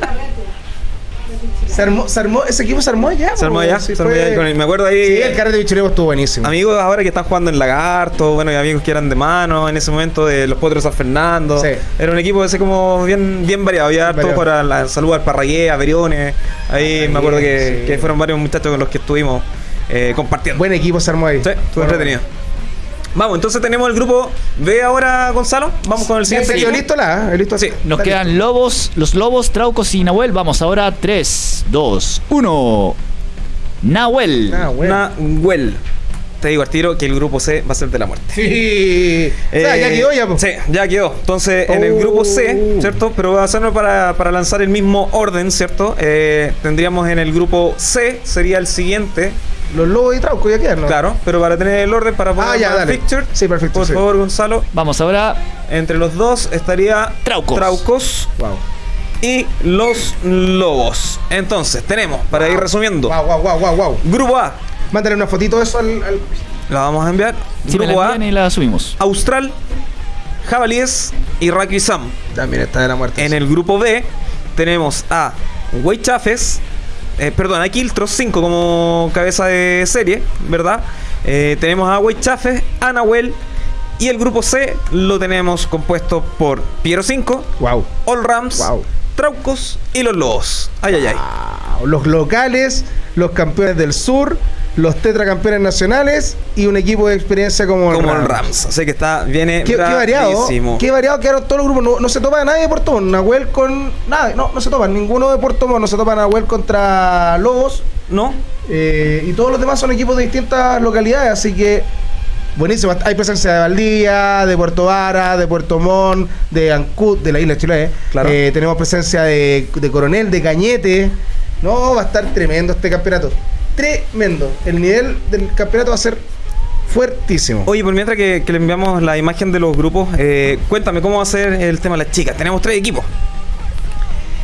Se armó, se armó, ese equipo se armó ya. Se armó po, allá, sí se armó allá con el- me acuerdo ahí. Sí, el carrete de pichilemo estuvo buenísimo. Amigos ahora que están jugando en Lagarto, bueno, y amigos que eran de mano en ese momento de los Potros San Fernando. Sí. Era un equipo ese como bien, bien variado. Había harto variado. para la salud al Parragué, a Veriones. Ahí me acuerdo que, sí. que fueron varios muchachos con los que estuvimos eh, compartiendo. Buen equipo se armó ahí. Sí, estuvo Bueno, entretenido. Vamos, entonces tenemos el grupo B ahora, Gonzalo. Vamos con el Sí, siguiente ¿Yo equipo. listo la? ¿eh? ¿Listo? Sí. Nos quedan Lobos, los Lobos, Traucos y Nahuel. Vamos ahora. 3, 2, 1. Nahuel. Ah, bueno. Nahuel. Te digo al tiro que el grupo C va a ser de la muerte. Sí. o sea, ya quedó ya, po. Sí, ya quedó. Entonces, en el grupo C, Oh. ¿cierto? Pero va a hacerlo para, para lanzar el mismo orden, ¿cierto? Eh, tendríamos en el grupo C, sería el siguiente, Los lobos y Trauco ya quedan, ¿no? claro, pero para tener el orden para poner Ah, ya, dale. picture, Sí, perfecto, por sí. favor, Gonzalo. Vamos ahora. Entre los dos estaría Traucos. Traucos Wow. y los Lobos. Entonces, tenemos, para ir resumiendo, Wow, wow, wow, wow, wow. grupo A, Mándale una fotito de eso al. al- la vamos a enviar. Si me grupo la A, y la subimos. Austral, Jabalíes y Raki Sam. También está de la muerte. En el grupo B tenemos a Weichafes, eh, perdón, a Kiltros 5 como cabeza de serie, ¿verdad? Eh, tenemos a Weichafes, a Nahuel y el grupo C lo tenemos compuesto por Piero 5, Wow. All Rams, Wow. Traucos y los Lobos. Ay, ay, ay. Wow. Los locales, los campeones del sur, los tetracampeones nacionales y un equipo de experiencia como el Como el Rams. Rams. Así que está, viene Qué, qué variado, qué variado quedaron todos los grupos. No, no se topa nadie de Puerto Montt. Nahuel con. Nada, no, no se topan. Ninguno de Puerto Montt. No se topa Nahuel contra Lobos. ¿No? Eh, y todos los demás son equipos de distintas localidades, así que buenísimo. Hay presencia de Valdía, de Puerto Vara, de Puerto Montt, de Ancud, de la isla de Chiloé. Claro. Eh, tenemos presencia de, de Coronel, de Cañete. No, va a estar tremendo este campeonato. Tremendo. El nivel del campeonato va a ser fuertísimo. Oye, por mientras que, que le enviamos la imagen de los grupos, eh, cuéntame cómo va a ser el tema de las chicas. Tenemos tres equipos.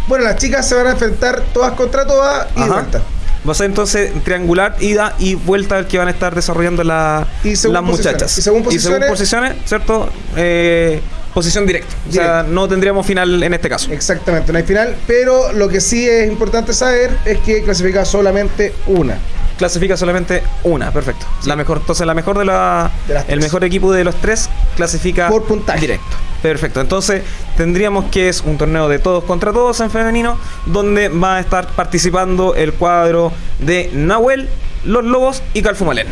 Bueno, las chicas se van a enfrentar todas contra todas y de vuelta. Va a ser entonces triangular, ida y vuelta el que van a estar desarrollando la- Y según las posiciones. muchachas. Y según posiciones- posiciones, ¿cierto? Eh, posición directa. O sea, no tendríamos final en este caso. Exactamente, no hay final. Pero lo que sí es importante saber es que clasifica solamente una. Clasifica solamente una, perfecto. La mejor, entonces la mejor de la De las el tres. mejor equipo de los tres clasifica Por puntaje. directo. Perfecto. Entonces tendríamos que es un torneo de todos contra todos en femenino, donde va a estar participando el cuadro de Nahuel, los Lobos y Calfumalén.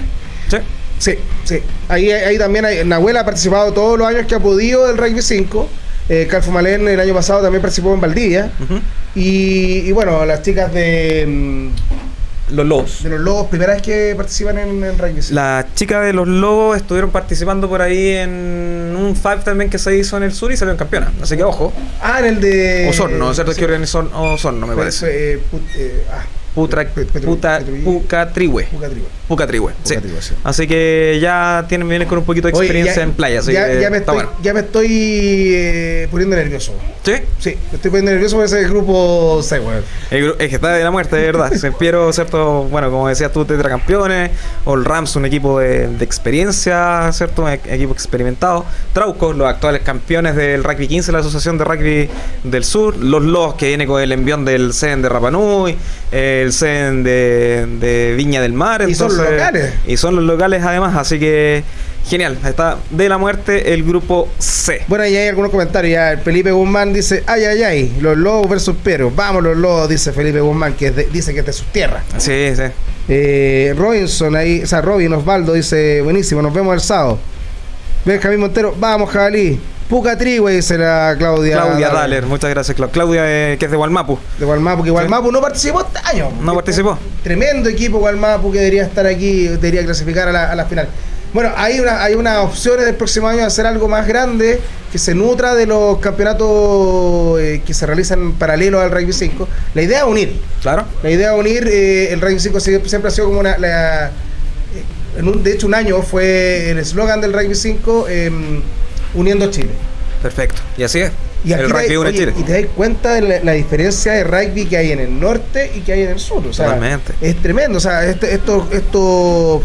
¿Sí? Sí, sí. Ahí, ahí también hay, Nahuel ha participado todos los años que ha podido del Rugby 5. Eh, Calfo Malén el año pasado también participó en Valdivia. Y bueno, las chicas de, mm, los Lobos. De los Lobos, primera vez que participan en, en rugby. sí. Las chicas de los Lobos estuvieron participando por ahí en un Five también que se hizo en el sur y salieron campeonas. Así que ojo. Ah, en el de. Osorno, ¿cierto? sí. Que organizó Osorno, me parece. fue, eh, put- eh, ah, Pucatrihue. Pucatrihue, sí. Sí. Así que ya tienen, vienen con un poquito de Oye, experiencia ya- en playa. Así ya, que ya me estoy, bueno. ya me estoy eh, poniendo nervioso. Sí. Sí, me estoy poniendo nervioso por ese grupo C, weón. El gru- es que está de la muerte, de verdad. Se Piero, ¿cierto? Bueno, como decías tú, tetracampeones. O el Rams, un equipo de, de experiencia, ¿cierto? Un e- equipo experimentado. Traucos, los actuales campeones del Rugby 15, la Asociación de Rugby del Sur. Los Los, que viene con el envión del CEN de Rapanui. El CEN de, de Viña del Mar. Y son entonces- locales. Y son los locales, además. Así que, genial. Está de la muerte el grupo C. Bueno, y hay algunos comentarios. Ya el Felipe Guzmán dice: Ay, ay, ay, los lobos versus Pero. Vamos, los lobos, dice Felipe Guzmán, que de- dice que es de sus tierras. Sí, sí. Eh, Robinson, ahí, o sea, Robin Osvaldo dice: Buenísimo, nos vemos el sábado. Benjamín Montero, vamos, jabalí. Puca Trigüe, dice la Claudia. Claudia Daller, muchas gracias, Clau- Claudia, eh, que es de Walmapu. De Gualmapu, que Gualmapu no participó este año. No participó. Tremendo equipo Gualmapu que debería estar aquí, debería clasificar a la, a la final. Bueno, hay una, hay unas opciones del próximo año de hacer algo más grande que se nutra de los campeonatos eh, que se realizan paralelos al Rugby 5. La idea es unir. Claro. La idea es unir, eh, el Rugby 5 siempre, ha sido como una... la- eh, en un- de hecho, un año fue el eslogan del Rugby 5, eh, uniendo Chile. Perfecto. Y así es. Y el rugby une Chile. y te das cuenta de la, la diferencia de rugby que hay en el norte y que hay en el sur. O sea, Totalmente. es tremendo. O sea, este- estos estos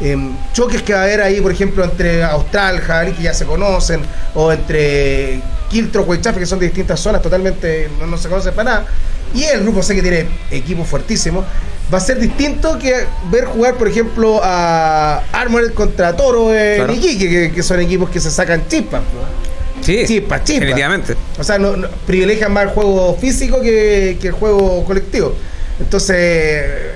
em, choques que va a haber ahí, por ejemplo, entre Austral, Jabalí, que ya se conocen, o entre Quiltro, Huaychafe, que son de distintas zonas, totalmente no, no se conocen para nada. Y el grupo C que tiene equipos fuertísimos. Va a ser distinto que ver jugar, por ejemplo, a Armored contra Toro de Claro. Iquique, que, que son equipos que se sacan chispas. Sí, Chispa, chispa. Definitivamente. O sea, no, no- privilegian más el juego físico que, que el juego colectivo. Entonces, eh,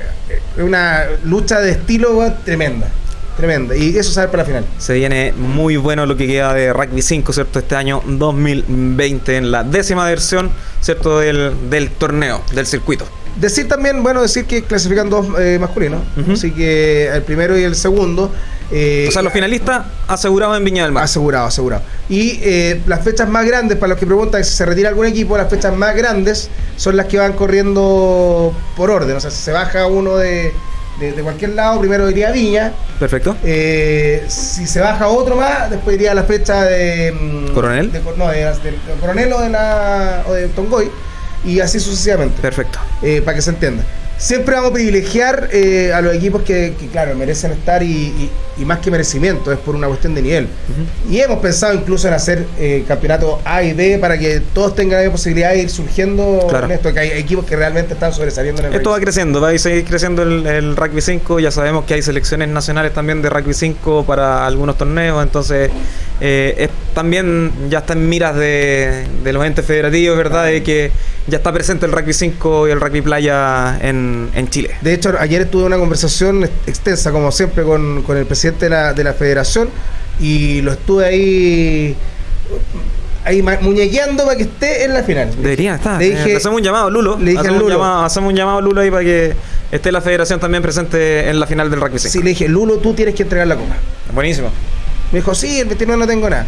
es una lucha de estilo tremenda. Tremenda. Y eso sale para la final. Se viene muy bueno lo que queda de Rugby 5, ¿cierto? Este año 2020, en la décima versión, ¿cierto? Del, del torneo, del circuito. Decir también, bueno, decir que clasifican dos eh, masculinos. Así que el primero y el segundo. eh, o sea, los finalistas asegurados en Viña del Mar. Asegurado, asegurado. Y eh, las fechas más grandes, para los que preguntan si se retira algún equipo, las fechas más grandes son las que van corriendo por orden. O sea, si se baja uno de, de- de cualquier lado, primero iría a Viña. Perfecto. Eh, si se baja otro más, después iría a la fecha de. mm, ¿Coronel? de no, de Coronel o de, la, o de Tongoy. Y así sucesivamente Perfecto. eh, para que se entienda. Siempre vamos a privilegiar eh, a los equipos que, que, claro, merecen estar y, y- y más que merecimiento, es por una cuestión de nivel. Y hemos pensado incluso en hacer eh, campeonatos A y B para que todos tengan la posibilidad de ir surgiendo Claro. en esto, que hay equipos que realmente están sobresaliendo en el Esto va creciendo, va a seguir creciendo el, el rugby 5. Ya sabemos que hay selecciones nacionales también de rugby 5 para algunos torneos. Entonces, eh, es- también ya está en miras de, de los entes federativos, ¿verdad? De que ya está presente el rugby 5 y el rugby playa en, en Chile. De hecho, ayer tuve una conversación ex- extensa, como siempre, con, con el presidente de la, de la federación y lo estuve ahí ahí muñequeando para que esté en la final. Debería estar. Le Eh, dije- le hacemos un llamado, Lulo. le dije hacemos, al Un Lulo. llamado, hacemos un llamado, Lulo, ahí para que esté la federación también presente en la final del rugby 5. Sí, le dije, Lulo, tú tienes que entregar la copa. Buenísimo. Me dijo, sí, el 29 no tengo nada.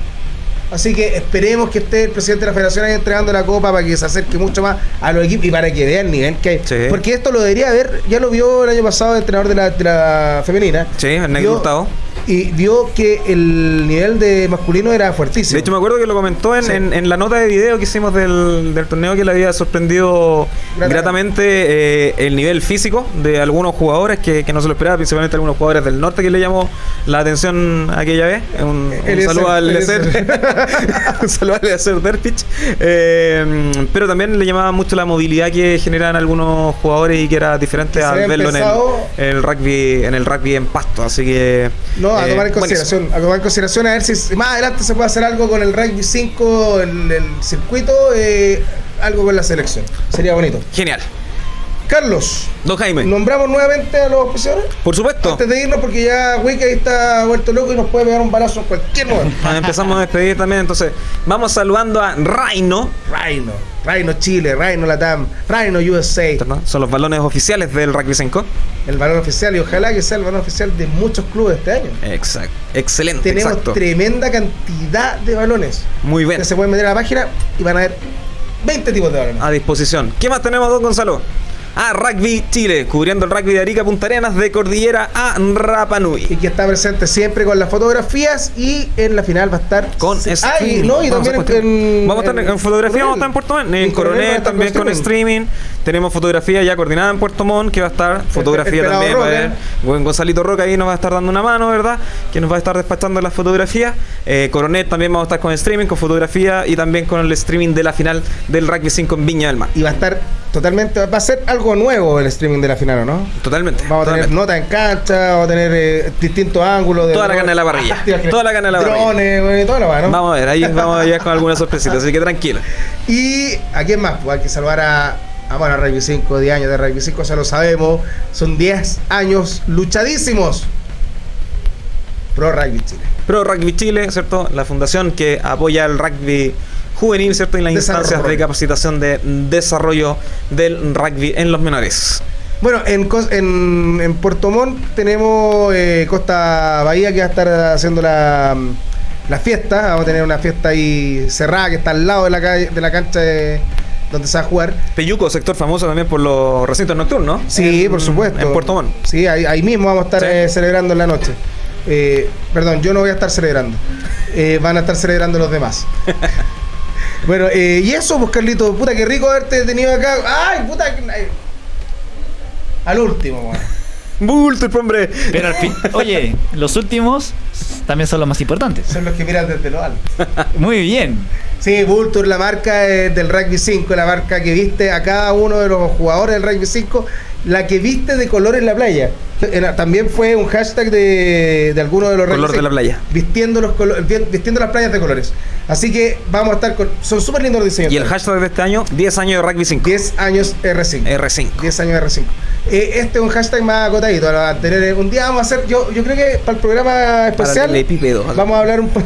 Así que esperemos que esté el presidente de la federación ahí entregando la copa para que se acerque mucho más a los equipos y para que vea el nivel que hay. Sí. Porque esto lo debería ver, ya lo vio el año pasado el entrenador de la, de la femenina. Sí, el negro. Y vio que el nivel de masculino era fuertísimo. De hecho, me acuerdo que lo comentó en, Sí. en- en la nota de video que hicimos del, del torneo que le había sorprendido Gratamente. gratamente eh, el nivel físico de algunos jugadores que, que no se lo esperaba, principalmente algunos jugadores del norte que le llamó la atención aquella vez. Un, saludo al. Eliezer. <laughs> un saludo al Eliezer Derpich. Eh, pero también le llamaba mucho la movilidad que generan algunos jugadores y que era diferente al verlo en el, rugby en el rugby en pasto. Así que. No, a eh, tomar en buenísimo. consideración, a tomar en consideración a ver si más adelante se puede hacer algo con el rugby 5, el, el circuito, eh, algo con la selección. Sería bonito. Genial. Carlos, Don Jaime, nombramos nuevamente a los auspiciadores. por supuesto. Antes de irnos, porque ya Wiki ahí está vuelto loco y nos puede pegar un balazo en cualquier momento. Ah, Empezamos a despedir también, entonces vamos saludando a Raino, Rhino, Rhino Chile, Rhino Latam, Rhino USA, son los balones oficiales del Rugby 5. el balón oficial y ojalá que sea el balón oficial de muchos clubes este año. Exacto, excelente, Tenemos exacto. tremenda cantidad de balones. Muy bien, Que se pueden meter a la página y van a ver 20 tipos de balones. a disposición. ¿Qué más tenemos, don Gonzalo? A Rugby Chile, cubriendo el rugby de Arica Punta Arenas, de Cordillera a Rapa Y que está presente siempre con las fotografías y en la final va a estar Con streaming. no, y Vamos a también en, estar- Vamos a estar en, fotografía, vamos a estar en Puerto Montt, en, Coronel también con streaming. Tenemos fotografía ya coordinada en Puerto Montt, que va a estar fotografía el pelado también. Roca. Buen Gonzalito Roca ahí nos va a estar dando una mano, ¿verdad? Que nos va a estar despachando las fotografías. Eh, Coronel también vamos a estar con streaming, con fotografía y también con el streaming de la final del Rugby 5 en Viña del Mar. Y va a estar totalmente, va a ser algo nuevo el streaming de la final, ¿o no? Totalmente. Vamos a tener nota en cancha, vamos a tener eh, distintos ángulos. De Toda la carne de la parrilla. Toda la carne de la parrilla. Drones, güey, toda la weá, ¿no? Vamos a ver, ahí vamos a llegar con algunas sorpresitas, así que tranquilo. <laughs> Y a quién más, pues hay que saludar a, a bueno, a Rugby 5, 10 años de Rugby 5, ya lo sabemos. Son 10 años luchadísimos. Pro Rugby Chile. Pro Rugby Chile, ¿cierto? La fundación que apoya el rugby juvenil, ¿cierto? Y las Desarrollo. instancias de capacitación de desarrollo del rugby en los menores. Bueno, en, en, en Puerto Montt tenemos eh, Costa Bahía que va a estar haciendo la, la fiesta. Vamos a tener una fiesta ahí cerrada que está al lado de la, calle, de la cancha de- donde se va a jugar. Peyuco, sector famoso también por los recintos nocturnos. Sí, En- por supuesto. En Puerto Montt. Sí, ahí, ahí mismo vamos a estar Sí. eh, celebrando en la noche. Eh, perdón, yo no voy a estar celebrando. Van a estar celebrando los demás. <laughs> bueno, eh, y eso, pues Carlito, puta, qué rico haberte tenido acá. ¡Ay, puta! que- ay. Al último, weón. <laughs> Bulto, hombre. Pero al fin, oye, los últimos también son los más importantes. Son los que miran desde lo alto. <laughs> Muy bien. Sí, Vulture, la marca eh, del Rugby 5, la marca que viste a cada uno de los jugadores del Rugby 5, la que viste de color en la playa. Era- también fue un hashtag de, de alguno de los Color de la 5, playa. Vistiendo, los colo- vi- vistiendo las playas de colores. Así que vamos a estar con. Son súper lindos los diseños. Y el hashtag de este año, 10 años de rugby 5. 10 años R5. R5. 10 años R5. Eh, este es un hashtag más acotadito. lo va a tener- un día vamos a hacer. Yo, yo creo que para el programa especial. telepípedo. Vamos a hablar un po-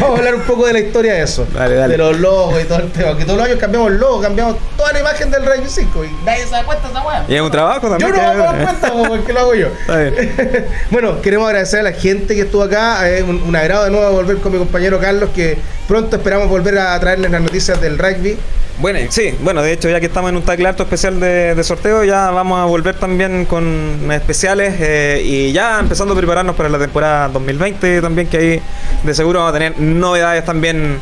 Vamos a hablar un poco de la historia de eso. Dale, dale. De los logos y todo el tema. Que todos los años cambiamos el logo, cambiamos toda la imagen del Rugby 5 y nadie se da cuenta esa weá. Y es un trabajo Yo también. no que- me voy a dar cuenta po, porque lo hago yo. <laughs> Bueno, queremos agradecer a la gente que estuvo acá. Es un, un agrado de nuevo volver con mi compañero Carlos, que pronto esperamos volver a traerles las noticias del rugby. Bueno, sí, bueno, de hecho ya que estamos en un tackle alto especial de, de sorteo, ya vamos a volver también con especiales eh, y ya empezando a prepararnos para la temporada 2020 también, que ahí de seguro vamos a tener novedades también.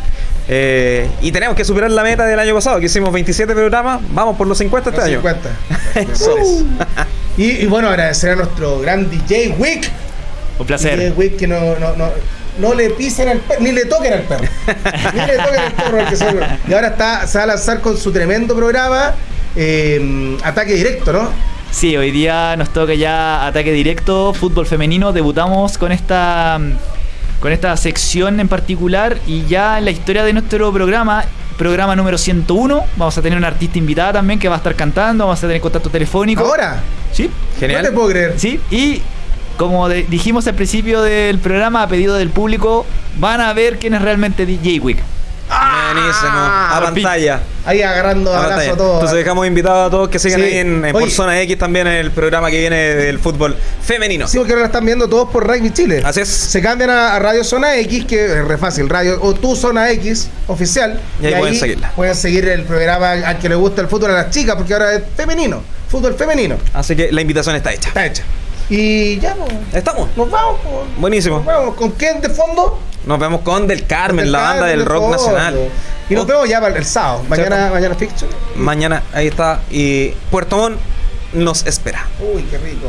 eh, y tenemos que superar la meta del año pasado, que hicimos 27 programas, vamos por los 50 este Los año. 50. <laughs> Eso es. Y, y bueno, agradecer a nuestro gran DJ Wick. Un placer. DJ Wick que no, no, no, no le pisen al perro, ni le toquen al perro. <laughs> ni le toquen al perro. al que se- y ahora está, se va a lanzar con su tremendo programa, eh, Ataque Directo, ¿no? Sí, hoy día nos toca ya ataque directo, fútbol femenino. Debutamos con esta con esta sección en particular y ya en la historia de nuestro programa, programa número 101, vamos a tener una artista invitada también que va a estar cantando, vamos a tener contacto telefónico. Ahora, Sí, Genial. no te puedo creer. sí, y como de- dijimos al principio del programa, a pedido del público, van a ver quién es realmente DJ Wick. Buenísimo. A Repeat. pantalla. Ahí agarrando A abrazo a todos. Entonces dejamos invitados a todos que sigan Sí. ahí en, en Oye. por Zona X también en el programa que viene del fútbol femenino. Sí, porque ahora están viendo todos por Rugby Chile. Así es. Se cambian a, a Radio Zona X, que es re fácil, Radio o tu Zona X oficial. Y ahí pueden seguirla. Pueden seguir el programa al que le gusta el fútbol a las chicas, porque ahora es femenino, fútbol femenino. Así que la invitación está hecha. Está hecha. Y ya, pues, Estamos. nos vamos. pues. Buenísimo. Nos vamos. ¿Con quién de fondo? Nos vemos con Del Carmen, Del la banda del de rock fondo. nacional. Y nos Oh, vemos ya para el sábado. Mañana, ¿Cierto? mañana fixture. Mañana, ahí está. Y Puerto Montt nos espera. Uy, qué rico.